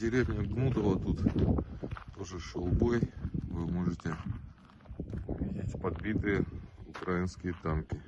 деревня Гнутова тут тоже шел бой. Вы можете видеть подбитые украинские танки.